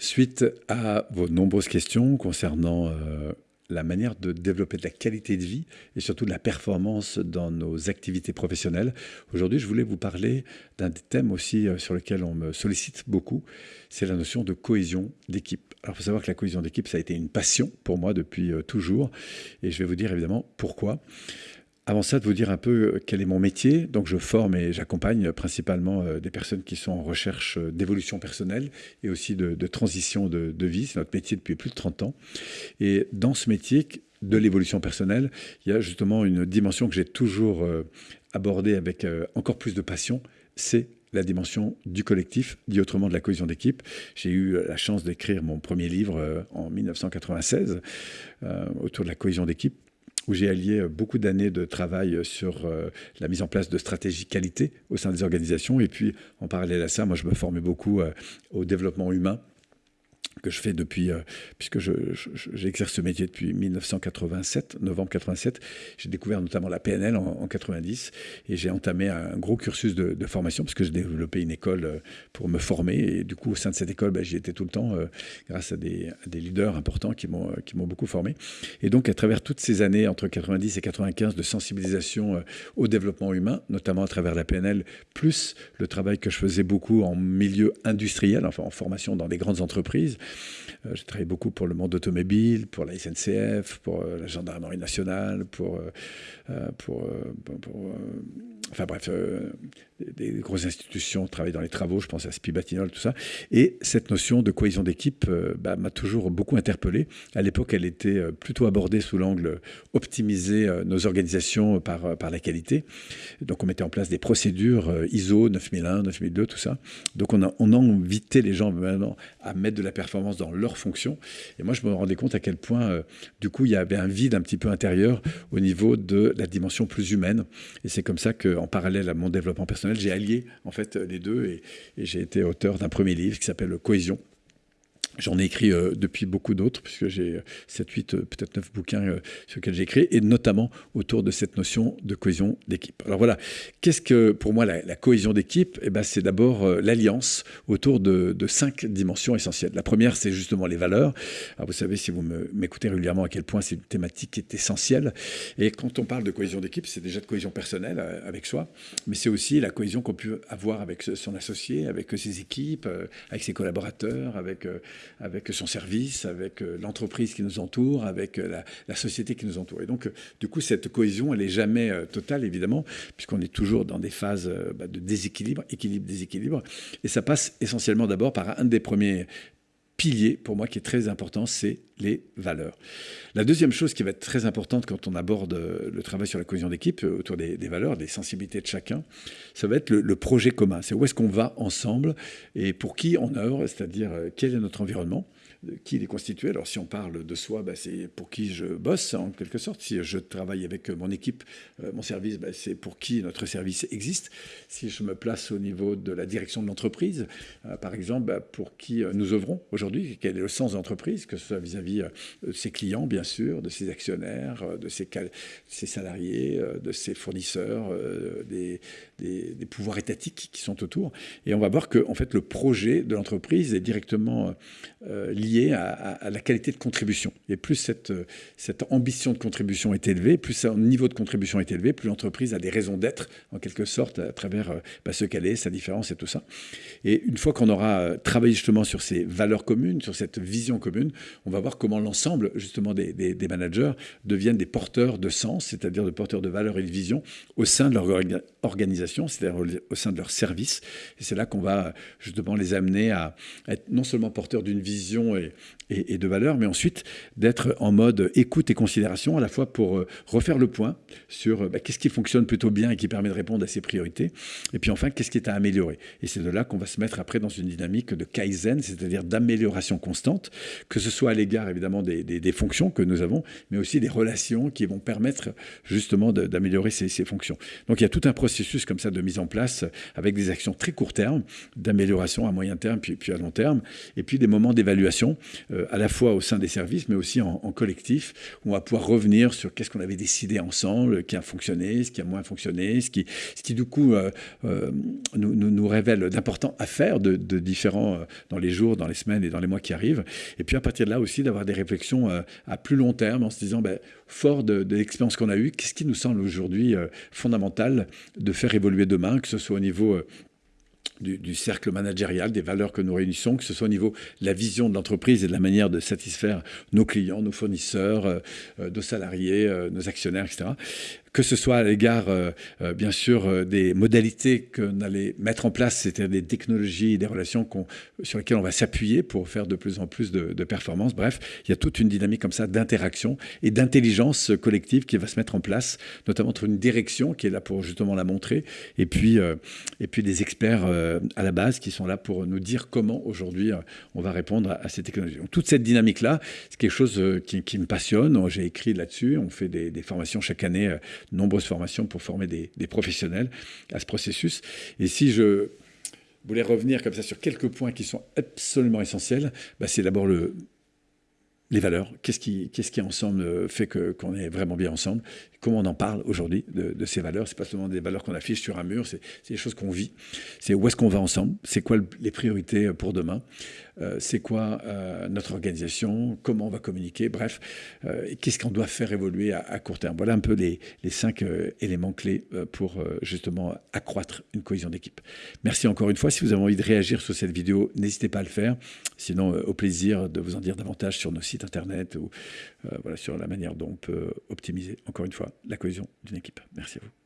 Suite à vos nombreuses questions concernant euh, la manière de développer de la qualité de vie et surtout de la performance dans nos activités professionnelles, aujourd'hui je voulais vous parler d'un des thèmes aussi euh, sur lequel on me sollicite beaucoup, c'est la notion de cohésion d'équipe. Alors il faut savoir que la cohésion d'équipe, ça a été une passion pour moi depuis euh, toujours et je vais vous dire évidemment pourquoi. Avant ça, de vous dire un peu euh, quel est mon métier. Donc, je forme et j'accompagne principalement euh, des personnes qui sont en recherche euh, d'évolution personnelle et aussi de, transition de, vie. C'est notre métier depuis plus de 30 ans. Et dans ce métier de l'évolution personnelle, il y a justement une dimension que j'ai toujours abordée avec encore plus de passion, c'est la dimension du collectif, dit autrement de la cohésion d'équipe. J'ai eu la chance d'écrire mon premier livre en 1996 autour de la cohésion d'équipe où j'ai allié euh, beaucoup d'années de travail euh, sur euh, la mise en place de stratégies qualité au sein des organisations. Et puis, en parallèle à ça, moi, je me formais beaucoup au développement humain que je fais depuis, euh, puisque j'exerce ce métier depuis 1987, novembre 87. J'ai découvert notamment la PNL en, 90 et j'ai entamé un gros cursus de, formation parce que j'ai développé une école euh, pour me former. Et du coup, au sein de cette école, bah, j'y étais tout le temps euh, grâce à des, des, leaders importants qui m'ont beaucoup formé. Et donc, à travers toutes ces années, entre 90 et 95, de sensibilisation au développement humain, notamment à travers la PNL, plus le travail que je faisais beaucoup en milieu industriel, enfin en formation dans des grandes entreprises, euh, j'ai travaillé beaucoup pour le monde automobile, pour la SNCF, pour euh, la gendarmerie nationale, pour, euh, enfin bref, des, grosses institutions travaillent dans les travaux, je pense à Spibatinol, tout ça. Et cette notion de cohésion d'équipe bah, m'a toujours beaucoup interpellé. À l'époque, elle était plutôt abordée sous l'angle optimiser nos organisations par, la qualité. Donc on mettait en place des procédures ISO 9001, 9002, tout ça. Donc on a, on les gens maintenant à mettre de la performance dans leur fonction. Et moi, je me rendais compte à quel point, euh, du coup, il y avait un vide un petit peu intérieur au niveau de la dimension plus humaine. Et c'est comme ça qu'en parallèle à mon développement personnel, j'ai allié en fait les deux et j'ai été auteur d'un premier livre qui s'appelle Cohésion J'en ai écrit euh, depuis beaucoup d'autres, puisque j'ai 7, 8, euh, peut-être 9 bouquins euh, sur lesquels j'ai écrit, et notamment autour de cette notion de cohésion d'équipe. Alors voilà, qu'est-ce que pour moi la, cohésion d'équipe? Eh ben, C'est d'abord l'alliance autour de, de, cinq dimensions essentielles. La première, c'est justement les valeurs. Alors vous savez, si vous m'écoutez régulièrement, à quel point c'est une thématique qui est essentielle. Et quand on parle de cohésion d'équipe, c'est déjà de cohésion personnelle avec soi, mais c'est aussi la cohésion qu'on peut avoir avec son associé, avec ses équipes, avec ses collaborateurs, avec avec son service, avec euh, l'entreprise qui nous entoure, avec euh, la, société qui nous entoure. Et donc, euh, du coup, cette cohésion, elle n'est jamais totale, évidemment, puisqu'on est toujours dans des phases bah, de déséquilibre, équilibre, déséquilibre. Et ça passe essentiellement d'abord par un des premiers piliers, pour moi, qui est très important, c'est les valeurs. La deuxième chose qui va être très importante quand on aborde le travail sur la cohésion d'équipe, autour des, valeurs, des sensibilités de chacun, ça va être le, projet commun. C'est où est-ce qu'on va ensemble et pour qui on œuvre, c'est-à-dire quel est notre environnement qui il est constitué. Alors si on parle de soi, bah, c'est pour qui je bosse en quelque sorte. Si je travaille avec mon équipe, euh, mon service, bah, c'est pour qui notre service existe. Si je me place au niveau de la direction de l'entreprise, euh, par exemple, bah, pour qui euh, nous œuvrons aujourd'hui, quel est le sens de l'entreprise, que ce soit vis-à-vis de ses clients, bien sûr, de ses actionnaires, de ses, ses salariés, de ses fournisseurs, des, des, pouvoirs étatiques qui sont autour. Et on va voir que en fait, le projet de l'entreprise est directement lié à, la qualité de contribution. Et plus cette, cette ambition de contribution est élevée, plus son niveau de contribution est élevé, plus l'entreprise a des raisons d'être, en quelque sorte, à travers euh, bah, ce qu'elle est, sa différence et tout ça. Et une fois qu'on aura euh, travaillé justement sur ces valeurs communes, sur cette vision commune, on va voir comment l'ensemble justement des, managers deviennent des porteurs de sens, c'est-à-dire des porteurs de valeurs et de vision au sein de leur organisation, c'est-à-dire au sein de leur service. Et c'est là qu'on va justement les amener à être non seulement porteurs d'une vision et, de valeur, mais ensuite d'être en mode écoute et considération, à la fois pour euh, refaire le point sur euh, bah, qu'est-ce qui fonctionne plutôt bien et qui permet de répondre à ses priorités, et puis enfin, qu'est-ce qui est à améliorer. Et c'est de là qu'on va se mettre après dans une dynamique de kaizen, c'est-à-dire d'amélioration constante, que ce soit à l'égard évidemment des, fonctions que nous avons, mais aussi des relations qui vont permettre justement d'améliorer ces, ces, fonctions. Donc il y a tout un processus processus comme ça de mise en place avec des actions très court terme, d'amélioration à moyen terme, puis, puis à long terme, et puis des moments d'évaluation, à la fois au sein des services, mais aussi en, collectif, où on va pouvoir revenir sur qu'est-ce qu'on avait décidé ensemble, qui a fonctionné, ce qui a moins fonctionné, ce qui, ce qui du coup nous, nous, révèle d'importants à faire de, de différents dans les jours, dans les semaines et dans les mois qui arrivent. Et puis à partir de là aussi d'avoir des réflexions à plus long terme en se disant, ben, fort de, l'expérience qu'on a eue, qu'est-ce qui nous semble aujourd'hui euh, fondamental de faire évoluer demain, que ce soit au niveau euh, du, cercle managérial, des valeurs que nous réunissons, que ce soit au niveau de la vision de l'entreprise et de la manière de satisfaire nos clients, nos fournisseurs, euh, nos salariés, nos actionnaires, etc que ce soit à l'égard, euh, euh, bien sûr, euh, des modalités qu'on allait mettre en place, c'est-à-dire des technologies, des relations sur lesquelles on va s'appuyer pour faire de plus en plus de, performances. Bref, il y a toute une dynamique comme ça d'interaction et d'intelligence collective qui va se mettre en place, notamment entre une direction qui est là pour justement la montrer, et puis, et puis des experts à la base qui sont là pour nous dire comment aujourd'hui on va répondre à, ces technologies. Donc, toute cette dynamique-là, c'est quelque chose qui, me passionne. J'ai écrit là-dessus, on fait des formations chaque année nombreuses formations pour former des, professionnels à ce processus. Et si je voulais revenir comme ça sur quelques points qui sont absolument essentiels, bah, c'est d'abord le, les valeurs. Qu'est-ce qui, ensemble fait que, qu'on est vraiment bien ensemble comment on en parle aujourd'hui de, ces valeurs. C'est pas seulement des valeurs qu'on affiche sur un mur, c'est des choses qu'on vit. C'est où est-ce qu'on va ensemble, c'est quoi les priorités pour demain, euh, c'est quoi euh, notre organisation, comment on va communiquer, bref, euh, qu'est-ce qu'on doit faire évoluer à, court terme. Voilà un peu les cinq éléments clés pour justement accroître une cohésion d'équipe. Merci encore une fois. Si vous avez envie de réagir sur cette vidéo, n'hésitez pas à le faire. Sinon, au plaisir de vous en dire davantage sur nos sites internet ou voilà, sur la manière dont on peut optimiser encore une fois la cohésion d'une équipe. Merci à vous.